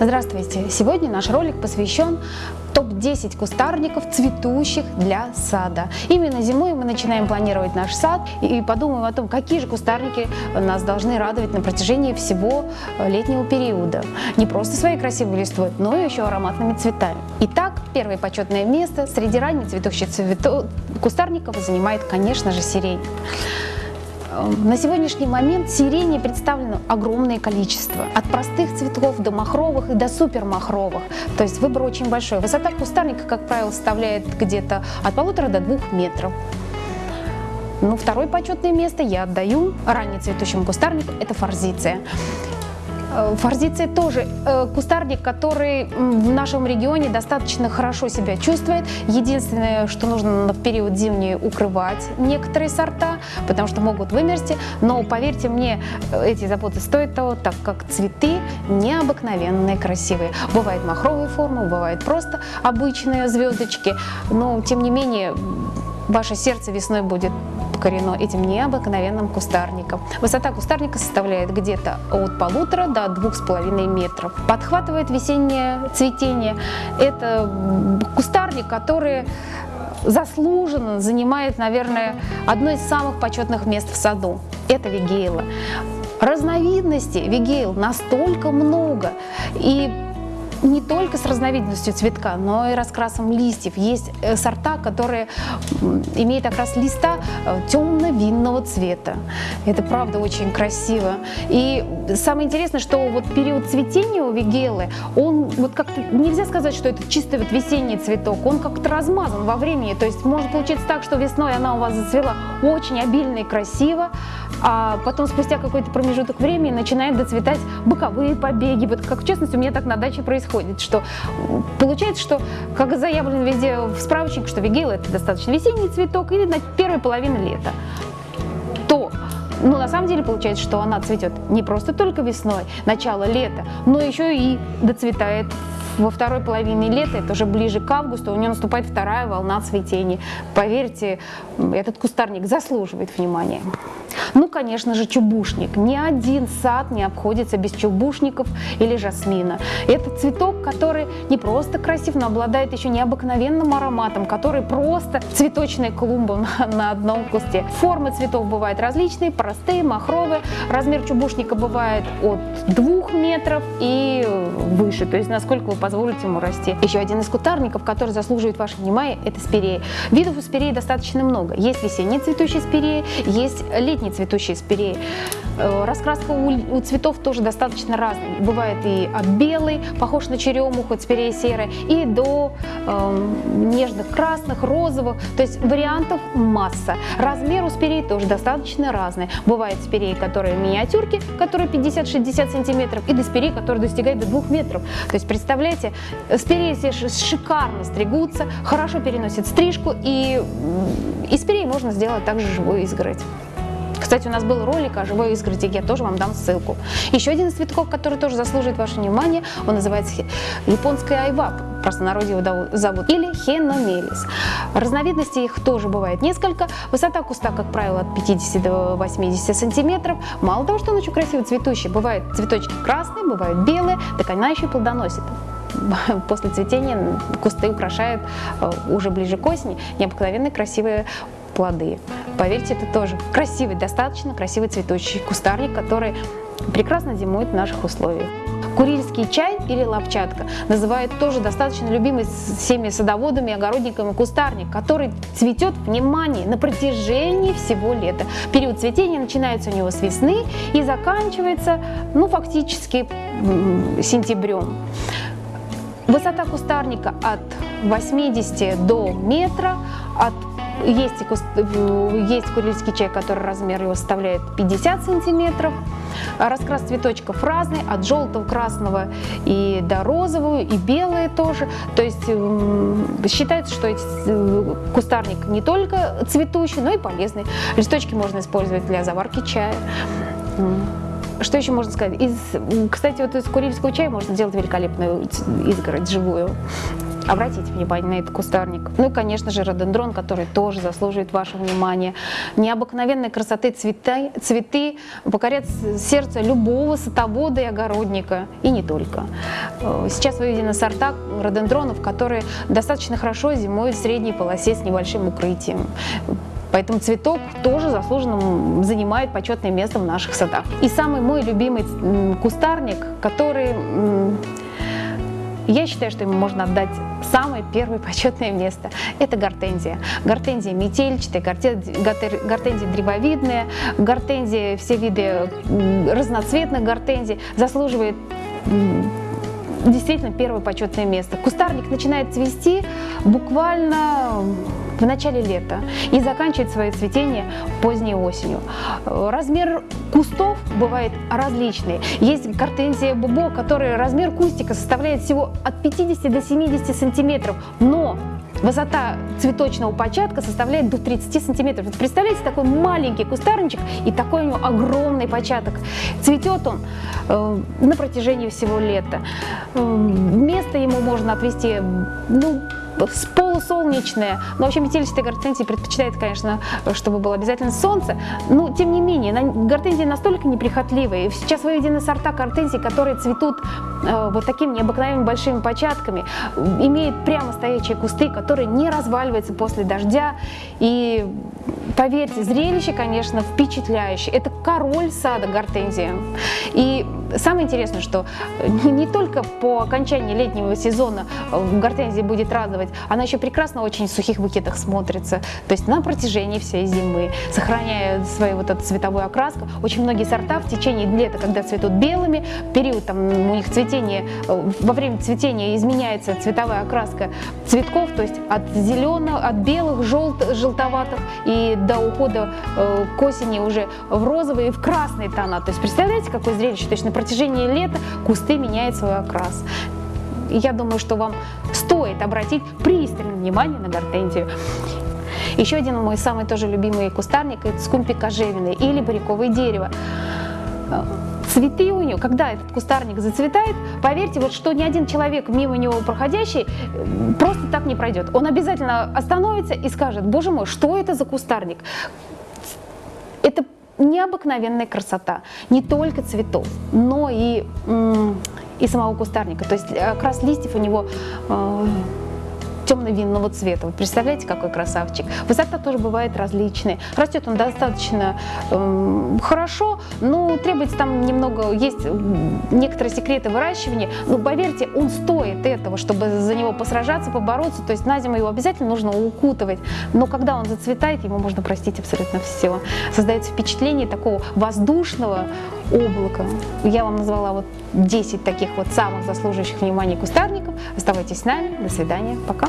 Здравствуйте! Сегодня наш ролик посвящен топ-10 кустарников, цветущих для сада. Именно зимой мы начинаем планировать наш сад и подумаем о том, какие же кустарники нас должны радовать на протяжении всего летнего периода. Не просто своей красивой листвой, но и еще ароматными цветами. Итак, первое почетное место среди ранних цветущих цветов кустарников занимает, конечно же, сирень. На сегодняшний момент сирени представлено огромное количество. От простых цветов до махровых и до супермахровых. То есть выбор очень большой. Высота кустарника, как правило, составляет где-то от полутора до двух метров. Ну, второе почетное место я отдаю раннецветущему кустарнику, это форзиция. Э, форзиция тоже э, кустарник, который в нашем регионе достаточно хорошо себя чувствует. Единственное, что нужно в период зимний укрывать некоторые сорта, потому что могут вымерзти. Но поверьте мне, эти заботы стоят того, так как цветы необыкновенные, красивые. Бывают махровые формы, бывают просто обычные звездочки. Но тем не менее, ваше сердце весной будет покорено этим необыкновенным кустарником. Высота кустарника составляет где-то от полутора до двух с половиной метров. Подхватывает весеннее цветение. Это кустарник, который заслуженно занимает, наверное, одно из самых почетных мест в саду. Это вигейла. Разновидностей вигейл настолько много. И не только с разновидностью цветка, но и раскрасом листьев. Есть э, сорта, которые имеют окрас листа э, темно-винного цвета. Это правда очень красиво. И самое интересное, что вот период цветения у вигелы, он вот как-то нельзя сказать, что это чисто вот весенний цветок, он как-то размазан во времени. То есть может получиться так, что весной она у вас зацвела очень обильно и красиво, а потом спустя какой-то промежуток времени начинает доцветать боковые побеги. Вот как в частности у меня так на даче происходит, что получается, что как заявлено везде в справочнике, что вигейла это достаточно весенний цветок или на первой половине лета, то но на самом деле получается, что она цветет не просто только весной, начало лета, но еще и доцветает во второй половине лета, это уже ближе к августу, у нее наступает вторая волна цветения. Поверьте, этот кустарник заслуживает внимания. Ну, конечно же, чубушник. Ни один сад не обходится без чубушников или жасмина. Это цветок, который не просто красив, но обладает еще необыкновенным ароматом, который просто цветочная клумба на, одном кусте. Формы цветов бывают различные, простые, махровые. Размер чубушника бывает от 2 метров и выше, то есть насколько вы позволите ему расти. Еще один из кутарников, который заслуживает ваше внимание, это спирея. Видов у спиреи достаточно много. Есть весенние цветущие спиреи, есть летние цветущие спиреи. Э, раскраска у, у цветов тоже достаточно разная. Бывает и от белой, похож на черемуху, спирея серая, и до э, нежных красных, розовых. То есть вариантов масса. Размер у спиреи тоже достаточно разный. Бывают спиреи, которые миниатюрки, которые 50-60 сантиметров, и до спиреи, которые достигают до 2 метров. То есть представляете, спиреи все шикарно стригутся, хорошо переносят стрижку, и из спиреи можно сделать также живую изгородь. Кстати, у нас был ролик о живой изгороди, я тоже вам дам ссылку. Еще один из цветков, который тоже заслуживает ваше внимание, он называется японская айва, в простонародье его зовут, или хеномелис. Разновидностей их тоже бывает несколько. Высота куста, как правило, от 50 до 80 сантиметров. Мало того, что он очень красиво цветущий, бывают цветочки красные, бывают белые, так она еще и плодоносит после цветения кусты украшают э, уже ближе к осени необыкновенно красивые плоды. Поверьте, это тоже красивый, достаточно красивый цветущий кустарник, который прекрасно зимует в наших условиях. Курильский чай или лапчатка называют тоже достаточно любимый всеми садоводами, огородниками кустарник, который цветет, внимание, на протяжении всего лета. Период цветения начинается у него с весны и заканчивается, ну, фактически сентябрем. Высота кустарника от 80 до метра, от есть, есть курильский чай, который размер его составляет 50 сантиметров. Раскрас цветочков разный, от желтого, красного и до розового, и белые тоже. То есть считается, что э, кустарник не только цветущий, но и полезный. Листочки можно использовать для заварки чая. Что еще можно сказать? Из, кстати, вот из курильского чая можно сделать великолепную изгородь живую. Обратите внимание на этот кустарник. Ну и, конечно же, рододендрон, который тоже заслуживает вашего внимания. Необыкновенной красоты цветы, цветы покорят сердце любого садовода и огородника, и не только. Э, сейчас выведены сорта рододендронов, которые достаточно хорошо зимуют в средней полосе с небольшим укрытием. Поэтому цветок тоже заслуженно занимает почетное место в наших садах. И самый мой любимый кустарник, который я считаю, что ему можно отдать самое первое почетное место. Это гортензия. Гортензия метельчатая, гортензия древовидная, гортензия, все виды разноцветных гортензий заслуживает действительно первое почетное место. Кустарник начинает цвести буквально в начале лета и заканчивает свое цветение поздней осенью. Размер кустов бывает различный. Есть гортензия бубо, который размер кустика составляет всего от 50 до 70 сантиметров, но Высота цветочного початка составляет до 30 сантиметров. Представляете, такой маленький кустарничек и такой у него огромный початок. Цветет он э, на протяжении всего лета. Э, место ему можно отвести ну, с полусолнечное. Но вообще метелистые гортензии предпочитает, конечно, чтобы было обязательно солнце. Но, тем не менее, гортензии настолько неприхотливые. Сейчас выведены сорта гортензий, которые цветут э, вот такими необыкновенными большими початками, имеют прямо стоячие кусты, которые не разваливаются после дождя. И поверьте, зрелище, конечно, впечатляющее. Это король сада гортензия. И самое интересное, что не только по окончании летнего сезона э, гортензия будет радовать, она еще прекрасно очень в сухих букетах смотрится. То есть на протяжении всей зимы, сохраняя свою вот эту цветовую окраску. Очень многие сорта в течение лета, когда цветут белыми, период там у них цветения, э, во время цветения изменяется цветовая окраска цветков, то есть от зеленого, от белых, желт, желтоватых и до ухода э, к осени уже в розовые и в красные тона. То есть представляете, какое зрелище? То есть на протяжении лета кусты меняют свой окрас. я думаю, что вам стоит обратить пристальное внимание на гортензию. Еще один мой самый тоже любимый кустарник – это скумпи кожевенный или бариковое дерево. Цветы у нее, когда этот кустарник зацветает, поверьте, вот что ни один человек мимо него проходящий просто так не пройдет. Он обязательно остановится и скажет, боже мой, что это за кустарник? Это необыкновенная красота не только цветов, но и, и самого кустарника. То есть окрас листьев у него э, темно-винного цвета. Вы представляете, какой красавчик? Высота тоже бывает различная. Растет он достаточно э, хорошо, но требуется там немного, есть некоторые секреты выращивания. Но поверьте, он стоит этого, чтобы за него посражаться, побороться. То есть на зиму его обязательно нужно укутывать. Но когда он зацветает, ему можно простить абсолютно все. Создается впечатление такого воздушного облака. Я вам назвала вот 10 таких вот самых заслуживающих внимания кустарников. Оставайтесь с нами. До свидания. Пока.